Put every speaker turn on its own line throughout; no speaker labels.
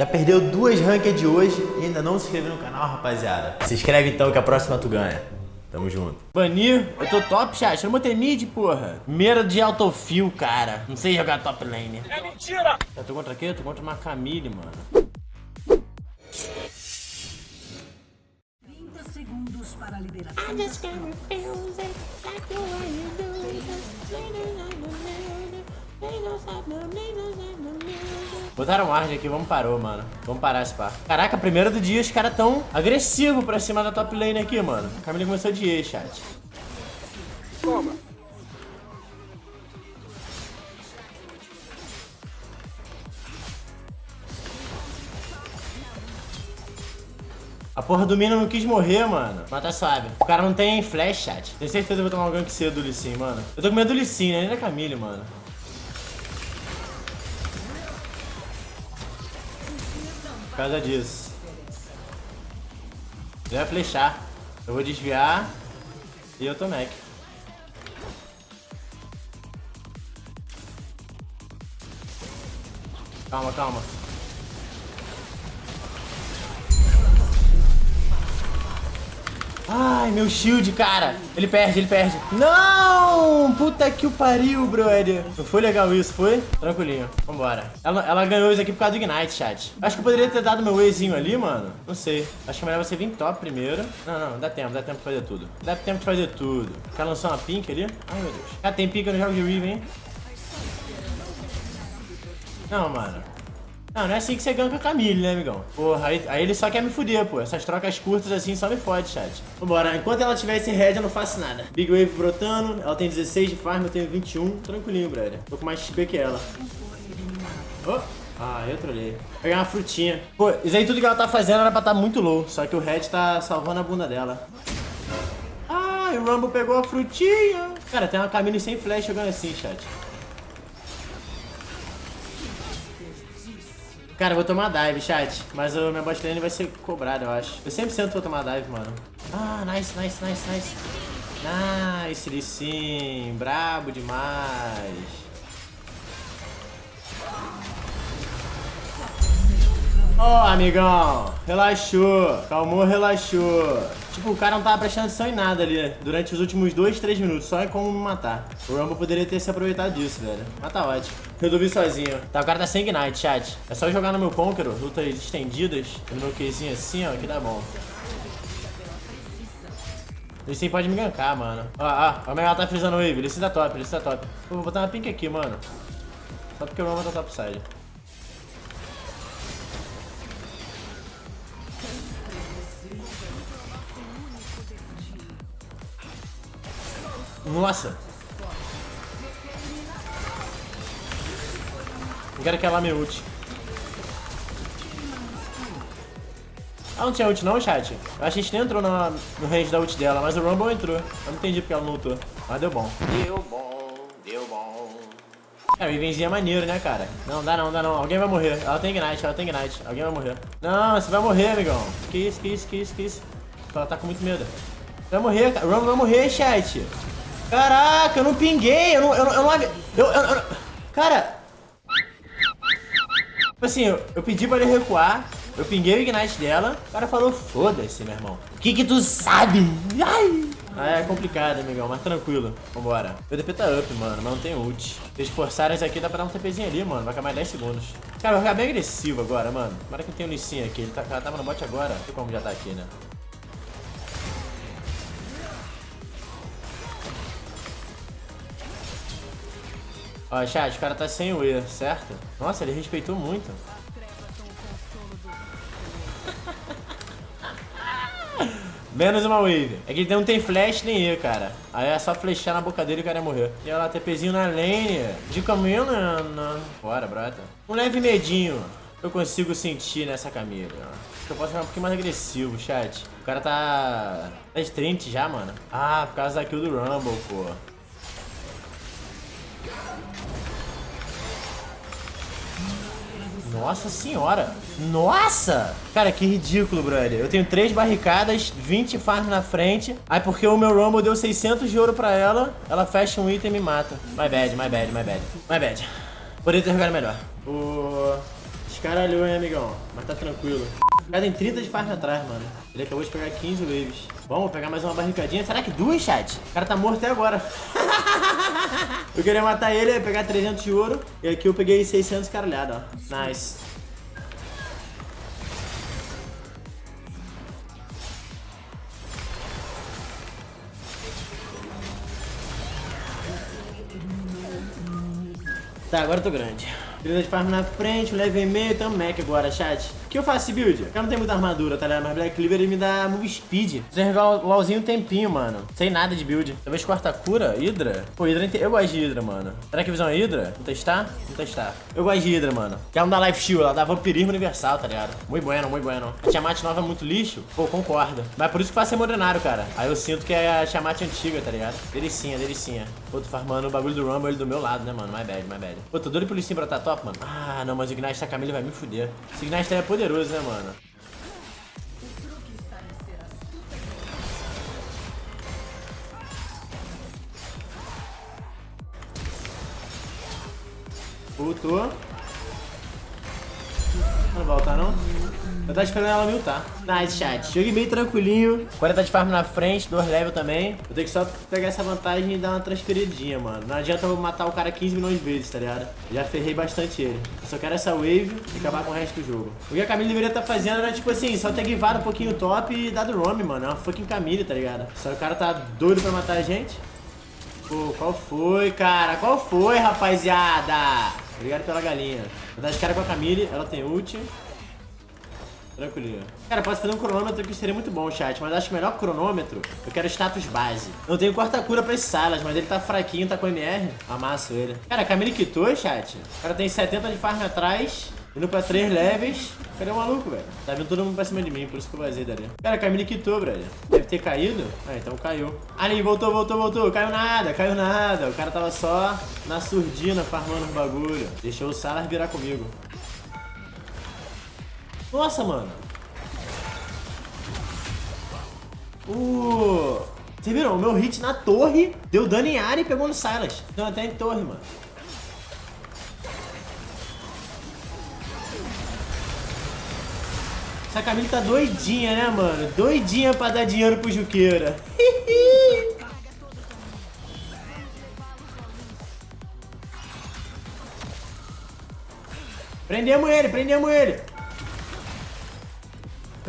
Já perdeu duas ranked hoje e ainda não se inscreveu no canal, rapaziada. Se inscreve então que a próxima tu ganha. Tamo junto.
Banir, eu tô top, chat. Eu botei mid, porra. Meira de autofill, cara. Não sei jogar top lane. É mentira! Eu tô contra quê? Eu tô contra uma Camille, mano.
30 segundos para a liberação.
Botaram ward aqui, vamos parou, mano. Vamos parar esse par. Caraca, primeiro do dia os caras tão agressivos pra cima da top lane aqui, mano. A Camille começou de E, chat.
Toma.
A porra do Mina não quis morrer, mano. Mas tá suave. O cara não tem flash, chat. Tenho certeza que eu vou tomar um gank cedo do Lee mano. Eu tô com medo do Lee Sin, né? Nem da Camille, mano. Causa disso. Ele vai flechar. Eu vou desviar. E eu tô Mac. Calma, calma. Ai, meu shield, cara. Ele perde, ele perde. Não! Puta que o pariu, brother. Não foi legal isso, foi? Tranquilinho. Vambora. Ela, ela ganhou isso aqui por causa do Ignite, chat. Acho que eu poderia ter dado meu Wayzinho ali, mano. Não sei. Acho que é melhor você vir top primeiro. Não, não. Dá tempo, dá tempo de fazer tudo. Dá tempo de fazer tudo. Cara lançou uma pink ali. Ai, meu Deus. Ah, tem pink no jogo de Riven, hein? Não, mano. Não, não é assim que você ganha com a Camille, né, amigão? Porra, aí, aí ele só quer me fuder, pô. Essas trocas curtas assim só me fode, chat. Vambora, enquanto ela tiver esse red, eu não faço nada. Big Wave brotando, ela tem 16 de farm, eu tenho 21. Tranquilinho, brother. Tô com mais XP que ela. Oh. Ah, eu trolhei. Vou pegar uma frutinha. Pô, isso aí tudo que ela tá fazendo era pra estar tá muito low. Só que o red tá salvando a bunda dela. Ah, o Rumble pegou a frutinha. Cara, tem uma Camille sem flash jogando assim, chat. Cara, eu vou tomar dive, chat. Mas o meu bot lane vai ser cobrado, eu acho. Eu sempre vou tomar dive, mano. Ah, nice, nice, nice, nice. Nice, ele sim. Brabo demais. Ó, oh, amigão. Relaxou. Calmou, relaxou. Tipo, o cara não tava prestando atenção em nada ali durante os últimos 2, 3 minutos, só em como me matar. O Rumble poderia ter se aproveitado disso, velho. Mas tá ótimo. Resolvi sozinho. Tá, o cara tá sem Ignite, chat. É só jogar no meu Conqueror, lutas estendidas, no meu Qzinho assim, ó, que dá bom. Ele sim pode me gankar, mano. Ó, ó, ó, ela tá frisando o Wave. Ele sim tá top, ele sim tá top. Pô, vou botar uma pink aqui, mano. Só porque o Rumble tá topside. Nossa! Não quero que ela me ult. Ah, não tinha ult não, chat? Eu acho que a gente nem entrou na, no range da ult dela, mas o Rumble entrou. Eu não entendi porque ela não ultou. Mas deu bom. Deu bom, deu bom. Cara, o Ivenzinho é maneiro, né, cara? Não, dá não, dá não. Alguém vai morrer. Ela tem Ignite, ela tem Ignite. Alguém vai morrer. Não, você vai morrer, amigão. Que isso, que isso, que isso, que isso. Ela tá com muito medo. Vai morrer, cara. O Rumble vai morrer, chat. Caraca, eu não pinguei, eu não, eu eu não, eu, eu, eu, cara... Tipo assim, eu, eu pedi pra ele recuar, eu pinguei o Ignite dela, o cara falou, foda-se, meu irmão. O que que tu sabe? Ai! Ah, é complicado, amigão, mas tranquilo. Vambora. O DP tá up, mano, mas não tem ult. Se eles forçarem isso aqui, dá pra dar um TPzinho ali, mano. Vai acabar 10 segundos. Cara, eu vou ficar bem agressivo agora, mano. Tomara que tem um Lissinha aqui. Ele tá, tava no bot agora. Não sei como já tá aqui, né? Ó, chat, o cara tá sem o E, certo? Nossa, ele respeitou muito. Menos uma wave. É que ele não tem flash nem E, cara. Aí é só flechar na boca dele e o cara ia morrer. E olha lá, TPzinho na lane. De caminho, não. Bora, brota. Um leve medinho eu consigo sentir nessa camisa. Acho que eu posso ficar um pouquinho mais agressivo, chat. O cara tá... Tá de 30 já, mano. Ah, por causa da kill do Rumble, pô. Nossa senhora. Nossa! Cara, que ridículo, brother. Eu tenho três barricadas, 20 farms na frente. Aí porque o meu Rumble deu 600 de ouro pra ela, ela fecha um item e me mata. My bad, my bad, my bad. My bad. Poderia ter jogado melhor. O... Descaralhou, hein, amigão. Mas tá tranquilo. O cara tem 30 de farm atrás, mano. Ele acabou de pegar 15 waves. Vamos pegar mais uma barricadinha. Será que duas, chat? O cara tá morto até agora. eu queria matar ele, ia pegar 300 de ouro. E aqui eu peguei 600 caralhada, ó. Nice. Tá, agora eu tô grande. Beleza de farm na frente, um level e meio, tamo Mac agora, chat. Que eu faço esse build? Eu não tenho muita armadura, tá ligado? Mas Black Cleaver ele me dá move speed. Preciso jogar LOLzinho um tempinho, mano. Sem nada de build. Talvez quarta cura, Hydra? Pô, Hydra, eu gosto de Hydra, mano. Será que visão é Hydra? Vamos testar? Vamos testar. Eu gosto de Hydra, mano. Que ela não dá life steal, ela dá vampirismo universal, tá ligado? Muito bueno, muito bueno. A Tiamat nova é muito lixo? Pô, concordo. Mas por isso que faço ser modernário, cara. Aí eu sinto que é a Tiamat antiga, tá ligado? Delicinha, delicinha. Pô, tô farmando o bagulho do Rumble do meu lado, né, mano? My bad, my bad. Pô, tô doido pro Lissim pra tá top, mano. Ah, não, mas o Ignite tá Camille vai me fuder. Esse Ignite é poderoso, né, mano? Voltou. Não volta não? Eu tava esperando ela me ultar. Nice, chat. Joguei bem tranquilinho. 40 de farm na frente, 2 level também. Eu tenho que só pegar essa vantagem e dar uma transferidinha, mano. Não adianta eu matar o cara 15 milhões de vezes, tá ligado? Já ferrei bastante ele. Eu só quero essa wave e acabar com o resto do jogo. O que a Camille deveria estar tá fazendo era, tipo assim, só ter guivado um pouquinho top e dado roam, mano. É uma fucking Camille, tá ligado? Só o cara tá doido pra matar a gente. Pô, qual foi, cara? Qual foi, rapaziada? Obrigado pela galinha. Vou dar de cara com a Camille, ela tem ult. Tranquilinho. Cara, posso fazer um cronômetro que seria muito bom, chat, mas acho que o melhor cronômetro, eu quero status base. Eu tenho quarta cura pra esse Salas, mas ele tá fraquinho, tá com MR. Amasso ele. Cara, a Camille quitou, chat. O cara tem 70 de farm atrás. Indo pra 3 levels. Cadê o maluco, velho? Tá vindo todo mundo pra cima de mim, por isso que eu vazei dali. Cara, a Camille quitou, brother. Deve ter caído. Ah, então caiu. Ali, voltou, voltou, voltou. Caiu nada, caiu nada. O cara tava só na surdina farmando os bagulho. Deixou o Salas virar comigo. Nossa, mano. Uh... Vocês viram? O meu hit na torre deu dano em área e pegou no Silas. Então até em torre, mano. Essa Camille tá doidinha, né, mano? Doidinha pra dar dinheiro pro Juqueira. prendemos ele, prendemos ele.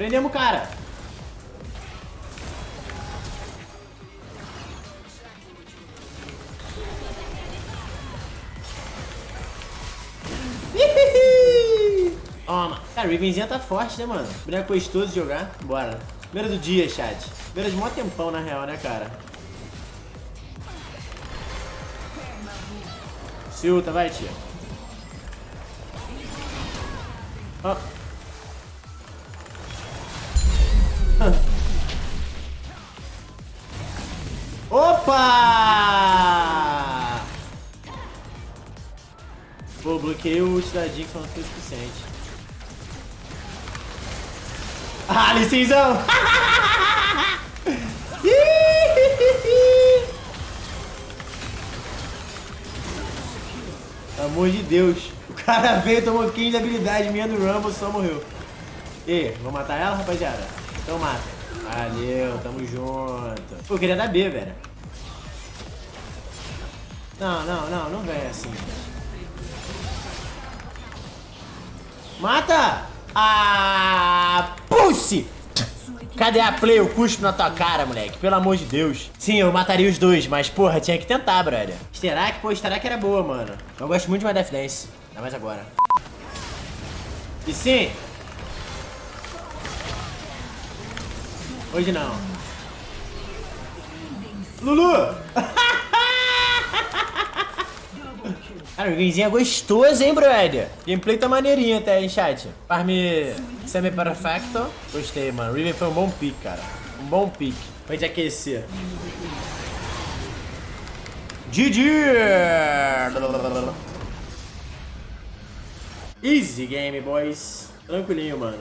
Prendemos o cara. Toma. Cara, o Rivenzinha tá forte, né, mano? Boneco gostoso de jogar. Bora. Primeira do dia, chat. Primeira de mó tempão, na real, né, cara? Silta, vai, tia. Ó. Opa! Pô, bloqueei o ult da Jinx, não foi o suficiente. Ah, licinzão! Pelo amor de Deus. O cara veio, tomou 15 de habilidade minha no Rumble, só morreu. E, vou matar ela, rapaziada? Então mata. Valeu, tamo junto. Pô, queria dar B, velho. Não, não, não, não vem assim. Mata! Ah, pussy! Cadê a play? Eu cuspo na tua cara, moleque. Pelo amor de Deus. Sim, eu mataria os dois, mas, porra, tinha que tentar, brother. Que, pô, que era boa, mano. Eu gosto muito de uma Death Dance. Ainda mais agora. E sim. Hoje não. Lulu! Cara, o gamezinho é gostoso, hein, brother? Gameplay tá maneirinho até, hein, chat? Farm semi-perfecto. Gostei, mano. Riven foi um bom pick, cara. Um bom pick. Pra gente aquecer. GG! Easy game, boys. Tranquilinho, mano.